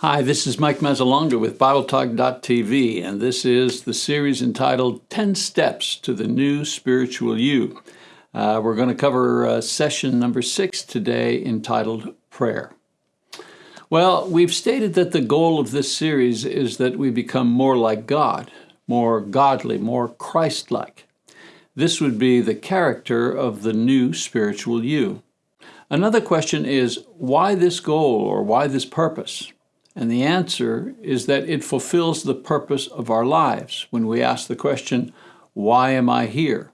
Hi, this is Mike Mazzalongo with BibleTalk.tv, and this is the series entitled 10 Steps to the New Spiritual You. Uh, we're going to cover uh, session number six today entitled Prayer. Well, we've stated that the goal of this series is that we become more like God, more godly, more Christ like. This would be the character of the new spiritual you. Another question is why this goal or why this purpose? And the answer is that it fulfills the purpose of our lives when we ask the question, why am I here?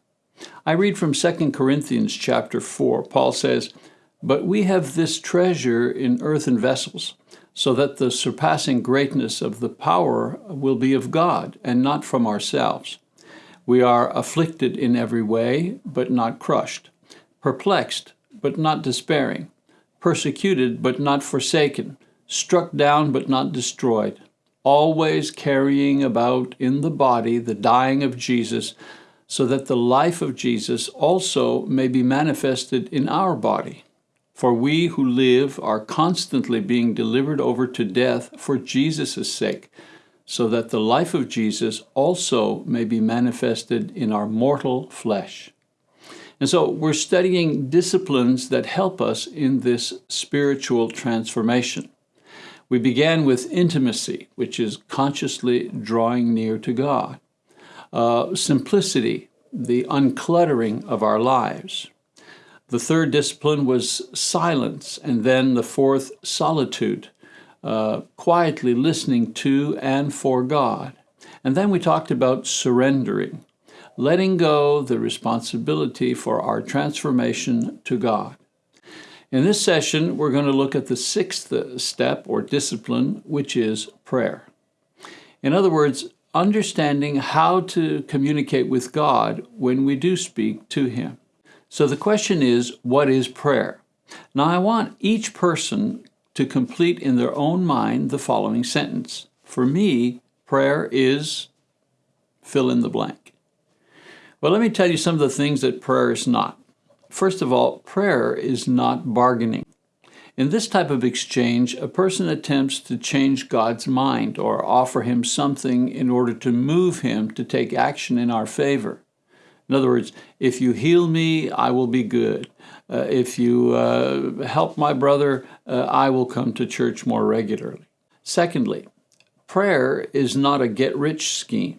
I read from 2 Corinthians chapter 4. Paul says, But we have this treasure in earthen vessels, so that the surpassing greatness of the power will be of God, and not from ourselves. We are afflicted in every way, but not crushed, perplexed, but not despairing, persecuted, but not forsaken struck down but not destroyed, always carrying about in the body the dying of Jesus, so that the life of Jesus also may be manifested in our body. For we who live are constantly being delivered over to death for Jesus' sake, so that the life of Jesus also may be manifested in our mortal flesh. And so we're studying disciplines that help us in this spiritual transformation. We began with intimacy, which is consciously drawing near to God. Uh, simplicity, the uncluttering of our lives. The third discipline was silence, and then the fourth, solitude, uh, quietly listening to and for God. And then we talked about surrendering, letting go the responsibility for our transformation to God. In this session, we're going to look at the sixth uh, step or discipline, which is prayer. In other words, understanding how to communicate with God when we do speak to Him. So the question is, what is prayer? Now I want each person to complete in their own mind the following sentence. For me, prayer is fill in the blank. Well, let me tell you some of the things that prayer is not. First of all, prayer is not bargaining. In this type of exchange, a person attempts to change God's mind or offer him something in order to move him to take action in our favor. In other words, if you heal me, I will be good. Uh, if you uh, help my brother, uh, I will come to church more regularly. Secondly, prayer is not a get rich scheme.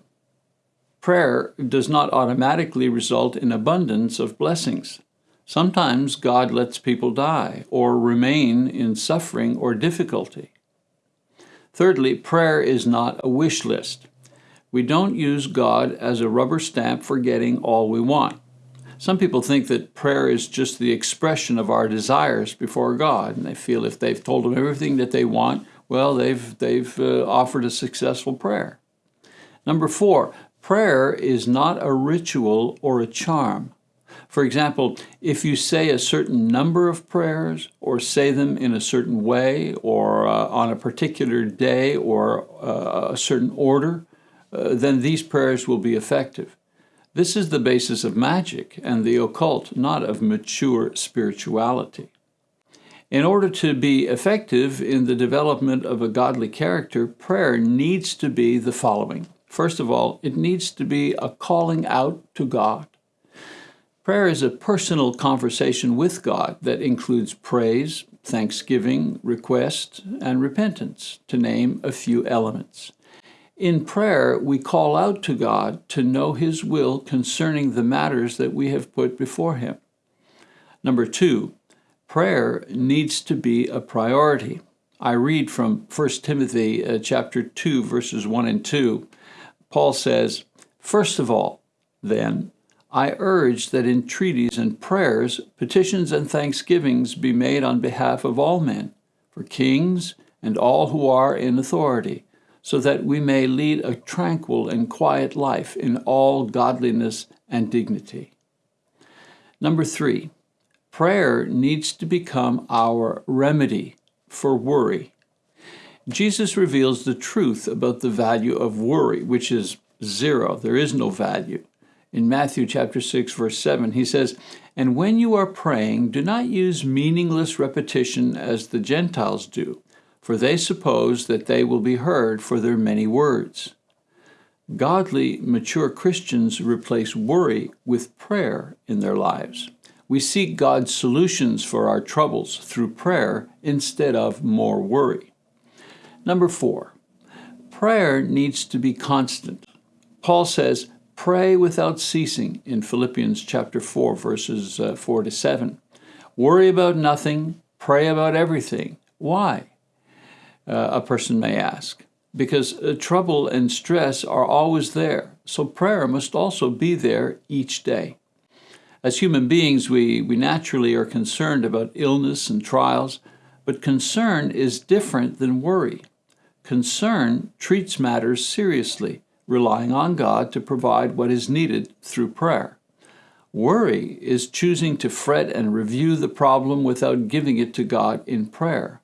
Prayer does not automatically result in abundance of blessings. Sometimes God lets people die or remain in suffering or difficulty. Thirdly, prayer is not a wish list. We don't use God as a rubber stamp for getting all we want. Some people think that prayer is just the expression of our desires before God, and they feel if they've told Him everything that they want, well, they've, they've uh, offered a successful prayer. Number four, prayer is not a ritual or a charm. For example, if you say a certain number of prayers or say them in a certain way or uh, on a particular day or uh, a certain order, uh, then these prayers will be effective. This is the basis of magic and the occult, not of mature spirituality. In order to be effective in the development of a godly character, prayer needs to be the following. First of all, it needs to be a calling out to God. Prayer is a personal conversation with God that includes praise, thanksgiving, request, and repentance, to name a few elements. In prayer, we call out to God to know His will concerning the matters that we have put before Him. Number two, prayer needs to be a priority. I read from 1 Timothy uh, chapter 2, verses 1 and 2. Paul says, First of all, then, I urge that entreaties and prayers, petitions and thanksgivings be made on behalf of all men, for kings and all who are in authority, so that we may lead a tranquil and quiet life in all godliness and dignity. Number three, prayer needs to become our remedy for worry. Jesus reveals the truth about the value of worry, which is zero. There is no value in Matthew chapter 6 verse 7 he says and when you are praying do not use meaningless repetition as the Gentiles do for they suppose that they will be heard for their many words. Godly, mature Christians replace worry with prayer in their lives. We seek God's solutions for our troubles through prayer instead of more worry. Number four, prayer needs to be constant. Paul says, pray without ceasing in Philippians chapter 4, verses uh, 4 to 7. Worry about nothing, pray about everything. Why? Uh, a person may ask. Because uh, trouble and stress are always there, so prayer must also be there each day. As human beings, we, we naturally are concerned about illness and trials, but concern is different than worry. Concern treats matters seriously, relying on God to provide what is needed through prayer. Worry is choosing to fret and review the problem without giving it to God in prayer.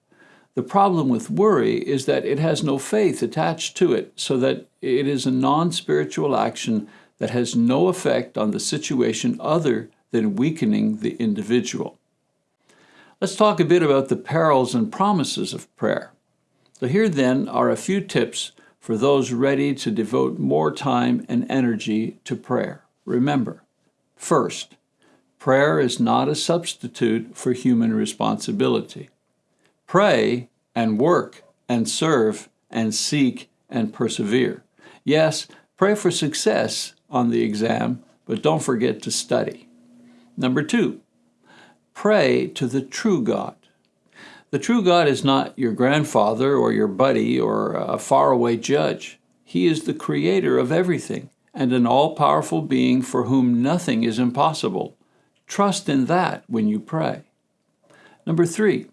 The problem with worry is that it has no faith attached to it, so that it is a non spiritual action that has no effect on the situation other than weakening the individual. Let's talk a bit about the perils and promises of prayer. So, here then are a few tips for those ready to devote more time and energy to prayer. Remember, first, prayer is not a substitute for human responsibility. Pray and work and serve and seek and persevere. Yes, pray for success on the exam, but don't forget to study. Number two, pray to the true God. The true God is not your grandfather or your buddy or a faraway judge. He is the creator of everything and an all powerful being for whom nothing is impossible. Trust in that when you pray. Number three,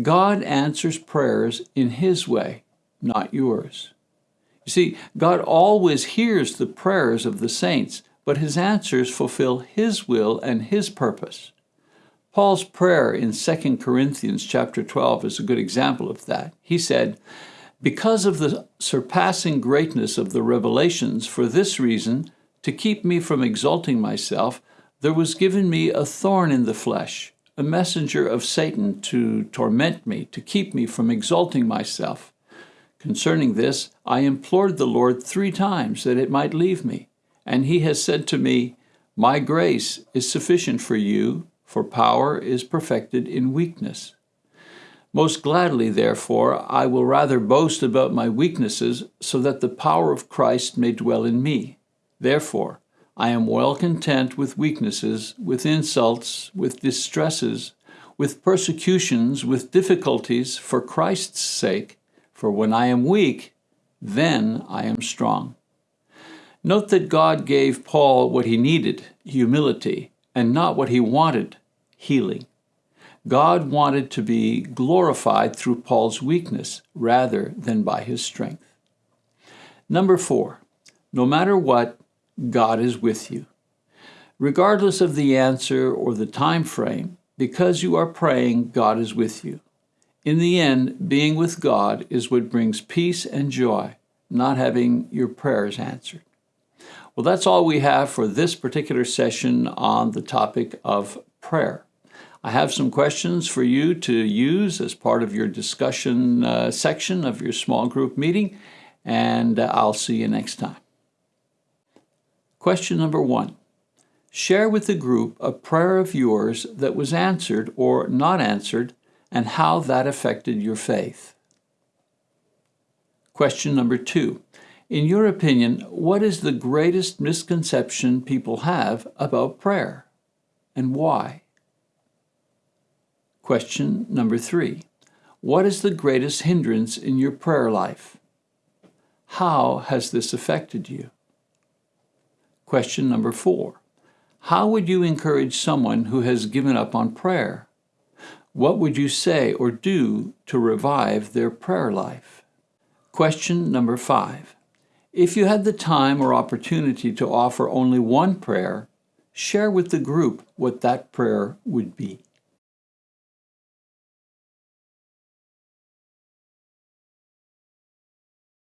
God answers prayers in His way, not yours. You see, God always hears the prayers of the saints, but his answers fulfill his will and his purpose. Paul's prayer in 2 Corinthians chapter 12 is a good example of that. He said, Because of the surpassing greatness of the revelations, for this reason, to keep me from exalting myself, there was given me a thorn in the flesh, a messenger of Satan to torment me, to keep me from exalting myself. Concerning this, I implored the Lord three times that it might leave me. And he has said to me, My grace is sufficient for you, for power is perfected in weakness. Most gladly, therefore, I will rather boast about my weaknesses, so that the power of Christ may dwell in me. Therefore, I am well content with weaknesses, with insults, with distresses, with persecutions, with difficulties, for Christ's sake. For when I am weak, then I am strong. Note that God gave Paul what he needed, humility, and not what he wanted, healing. God wanted to be glorified through Paul's weakness rather than by his strength. Number four, no matter what, God is with you. Regardless of the answer or the time frame, because you are praying, God is with you. In the end, being with God is what brings peace and joy, not having your prayers answered. Well, that's all we have for this particular session on the topic of prayer. I have some questions for you to use as part of your discussion uh, section of your small group meeting, and uh, I'll see you next time. Question number one Share with the group a prayer of yours that was answered or not answered and how that affected your faith. Question number two in your opinion, what is the greatest misconception people have about prayer and why? Question number three What is the greatest hindrance in your prayer life? How has this affected you? Question number four How would you encourage someone who has given up on prayer? What would you say or do to revive their prayer life? Question number five if you had the time or opportunity to offer only one prayer, share with the group what that prayer would be.